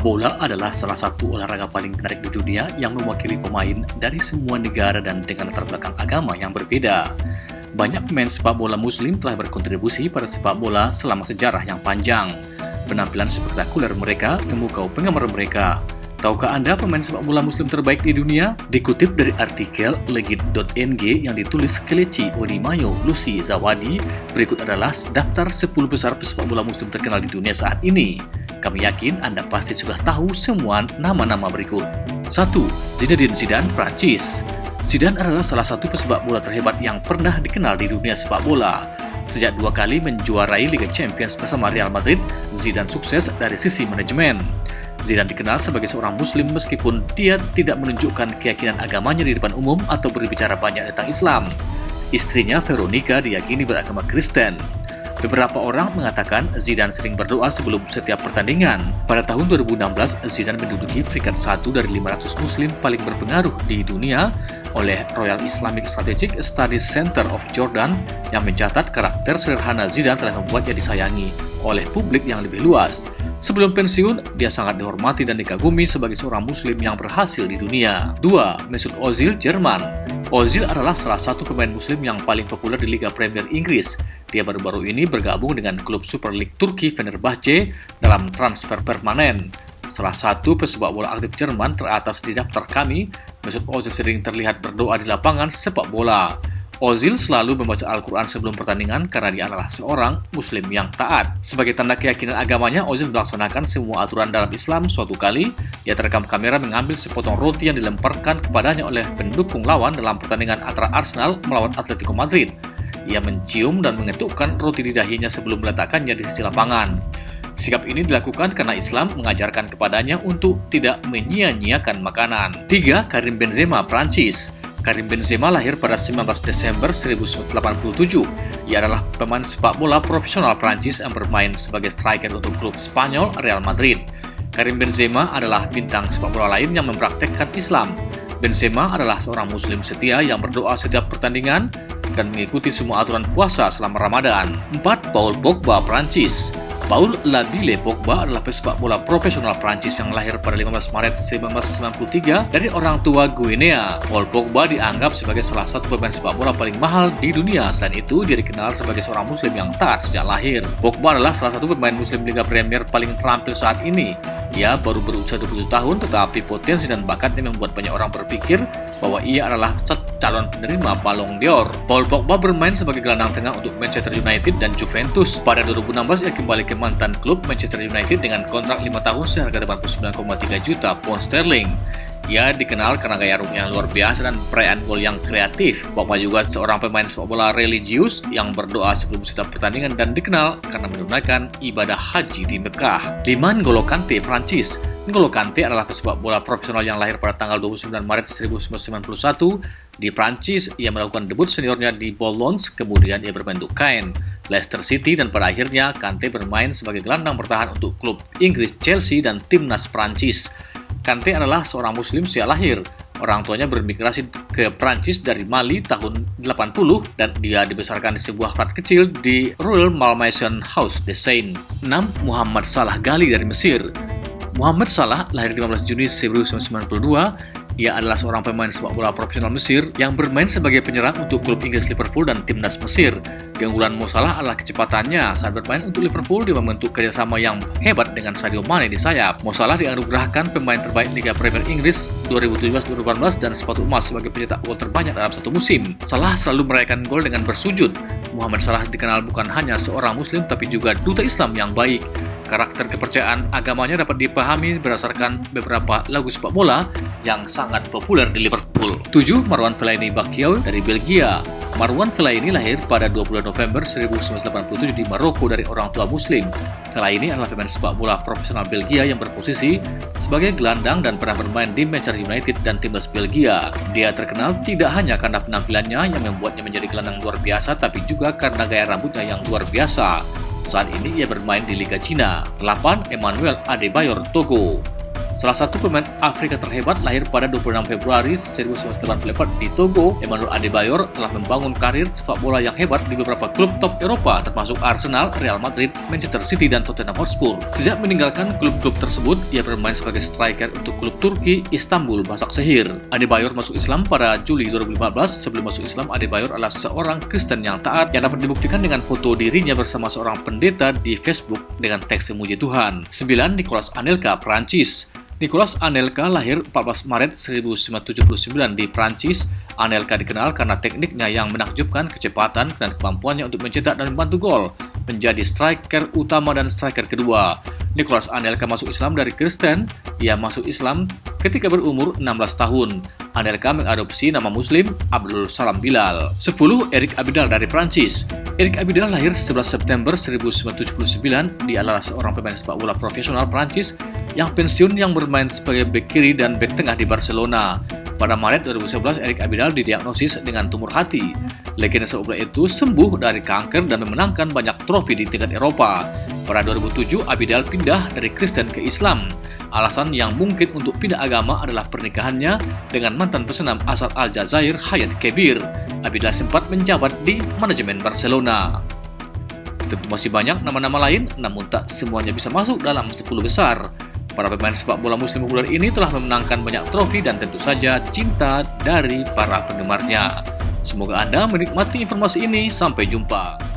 Sepak bola adalah salah satu olahraga paling menarik di dunia yang mewakili pemain dari semua negara dan dengan latar belakang agama yang berbeda. Banyak pemain sepak bola muslim telah berkontribusi pada sepak bola selama sejarah yang panjang. Penampilan spektakuler mereka memukau penggemar mereka. Tahukah Anda pemain sepak bola muslim terbaik di dunia? Dikutip dari artikel legit.ng yang ditulis Kelechi Odimayo Lucy Zawadi, berikut adalah daftar 10 besar pesepak bola muslim terkenal di dunia saat ini. Kami yakin Anda pasti sudah tahu semua nama-nama berikut. 1. Zinedine Zidane, Prancis Zidane adalah salah satu pesepak bola terhebat yang pernah dikenal di dunia sepak bola. Sejak dua kali menjuarai Liga Champions bersama Real Madrid, Zidane sukses dari sisi manajemen. Zidane dikenal sebagai seorang muslim meskipun dia tidak menunjukkan keyakinan agamanya di depan umum atau berbicara banyak tentang Islam. Istrinya Veronica diyakini beragama Kristen. Beberapa orang mengatakan Zidane sering berdoa sebelum setiap pertandingan. Pada tahun 2016, Zidane menduduki peringkat satu dari 500 muslim paling berpengaruh di dunia oleh Royal Islamic Strategic Studies Center of Jordan yang mencatat karakter sederhana Zidane telah membuatnya disayangi oleh publik yang lebih luas. Sebelum pensiun, dia sangat dihormati dan dikagumi sebagai seorang muslim yang berhasil di dunia. 2. Mesut Ozil, Jerman Ozil adalah salah satu pemain muslim yang paling populer di Liga Premier Inggris. Dia baru-baru ini bergabung dengan klub Super League Turki Fenerbahce dalam transfer permanen. Salah satu pesepak bola aktif Jerman teratas di daftar kami, Mesut Ozil sering terlihat berdoa di lapangan sepak bola. Ozil selalu membaca Al-Quran sebelum pertandingan karena dia adalah seorang muslim yang taat. Sebagai tanda keyakinan agamanya, Ozil melaksanakan semua aturan dalam Islam suatu kali. Ia terekam kamera mengambil sepotong roti yang dilemparkan kepadanya oleh pendukung lawan dalam pertandingan antara Arsenal melawan Atletico Madrid. Ia mencium dan mengetukkan roti di dahinya sebelum meletakkannya di sisi lapangan. Sikap ini dilakukan karena Islam mengajarkan kepadanya untuk tidak menyia-nyiakan makanan. 3. Karim Benzema, Prancis Karim Benzema lahir pada 19 Desember 1987. Ia adalah pemain sepak bola profesional Prancis yang bermain sebagai striker untuk klub Spanyol Real Madrid. Karim Benzema adalah bintang sepak bola lain yang mempraktekkan Islam. Benzema adalah seorang muslim setia yang berdoa setiap pertandingan dan mengikuti semua aturan puasa selama Ramadan. 4. Paul Pogba, Prancis Paul Labille Pogba adalah pesepak bola profesional Prancis yang lahir pada 15 Maret 1993 dari orang tua Guinea. Paul Pogba dianggap sebagai salah satu pemain sepak bola paling mahal di dunia. Selain itu, dia dikenal sebagai seorang muslim yang taat sejak lahir. Pogba adalah salah satu pemain muslim Liga Premier paling terampil saat ini. Ia baru berusia 27 tahun, tetapi potensi dan bakatnya membuat banyak orang berpikir bahwa ia adalah calon penerima Ballon d'Or. Paul Pogba bermain sebagai gelandang tengah untuk Manchester United dan Juventus. Pada 2016, ia kembali ke mantan klub Manchester United dengan kontrak 5 tahun seharga 89,3 juta pound sterling. Ia dikenal karena gaya rumah yang luar biasa dan perayaan gol yang kreatif. Pogba juga seorang pemain sepak bola religius yang berdoa sebelum setiap pertandingan dan dikenal karena menunaikan ibadah haji di Mekah. 5. N'Golo Kante, Prancis N'Golo Kante adalah pesepak bola profesional yang lahir pada tanggal 29 Maret 1991 di Prancis. Ia melakukan debut seniornya di Boulogne, kemudian ia berbentuk kain. Leicester City dan pada akhirnya Kante bermain sebagai gelandang bertahan untuk klub Inggris Chelsea dan timnas Prancis. Kante adalah seorang muslim sejak lahir. Orang tuanya bermigrasi ke Prancis dari Mali tahun 80 dan dia dibesarkan di sebuah flat kecil di Royal Malmaison House de Seine. 6. Muhammad Salah Gali dari Mesir Muhammad Salah lahir 15 Juni 1992 ia adalah seorang pemain sepak bola profesional Mesir yang bermain sebagai penyerang untuk klub Inggris Liverpool dan timnas Mesir. Keunggulan Mo Salah adalah kecepatannya saat bermain untuk Liverpool dia membentuk kerjasama yang hebat dengan Sadio Mane di sayap. Mo Salah dianugerahkan pemain terbaik Liga Premier Inggris 2017-2018 dan sepatu emas sebagai pencetak gol terbanyak dalam satu musim. Salah selalu merayakan gol dengan bersujud. Muhammad Salah dikenal bukan hanya seorang muslim tapi juga duta Islam yang baik. Karakter kepercayaan agamanya dapat dipahami berdasarkan beberapa lagu sepak bola yang sangat populer di Liverpool. 7. Marwan Fellaini Bakio dari Belgia Marwan Fellaini lahir pada 20 November 1987 di Maroko dari orang tua muslim. Fellaini adalah pemain sepak bola profesional Belgia yang berposisi sebagai gelandang dan pernah bermain di Manchester United dan timnas Belgia. Dia terkenal tidak hanya karena penampilannya yang membuatnya menjadi gelandang luar biasa, tapi juga karena gaya rambutnya yang luar biasa. Saat ini ia bermain di Liga Cina. 8. Emmanuel Adebayor Togo Salah satu pemain Afrika terhebat lahir pada 26 Februari 1984 di Togo, Emmanuel Adebayor telah membangun karir sepak bola yang hebat di beberapa klub top Eropa termasuk Arsenal, Real Madrid, Manchester City, dan Tottenham Hotspur. Sejak meninggalkan klub-klub tersebut, ia bermain sebagai striker untuk klub Turki Istanbul Basak Sehir. Adebayor masuk Islam pada Juli 2015. Sebelum masuk Islam, Adebayor adalah seorang Kristen yang taat yang dapat dibuktikan dengan foto dirinya bersama seorang pendeta di Facebook dengan teks memuji Tuhan. 9. Nicolas Anelka, Prancis Nicolas Anelka lahir 14 Maret 1979 di Prancis. Anelka dikenal karena tekniknya yang menakjubkan, kecepatan, dan kemampuannya untuk mencetak dan membantu gol. Menjadi striker utama dan striker kedua. Nicolas Anelka masuk Islam dari Kristen. Ia masuk Islam ketika berumur 16 tahun. Anelka mengadopsi nama muslim Abdul Salam Bilal. 10. Eric Abidal dari Prancis Eric Abidal lahir 11 September 1979. Dia adalah seorang pemain sepak bola profesional Prancis yang pensiun yang bermain sebagai bek kiri dan bek tengah di Barcelona. Pada Maret 2011, Eric Abidal didiagnosis dengan tumor hati. Legenda bola itu sembuh dari kanker dan memenangkan banyak trofi di tingkat Eropa. Pada 2007, Abidal pindah dari Kristen ke Islam. Alasan yang mungkin untuk pindah agama adalah pernikahannya dengan mantan pesenam asal Aljazair Hayat Kebir. Abidal sempat menjabat di manajemen Barcelona. Tentu masih banyak nama-nama lain, namun tak semuanya bisa masuk dalam 10 besar. Para pemain sepak bola muslim populer ini telah memenangkan banyak trofi dan tentu saja cinta dari para penggemarnya. Semoga Anda menikmati informasi ini. Sampai jumpa.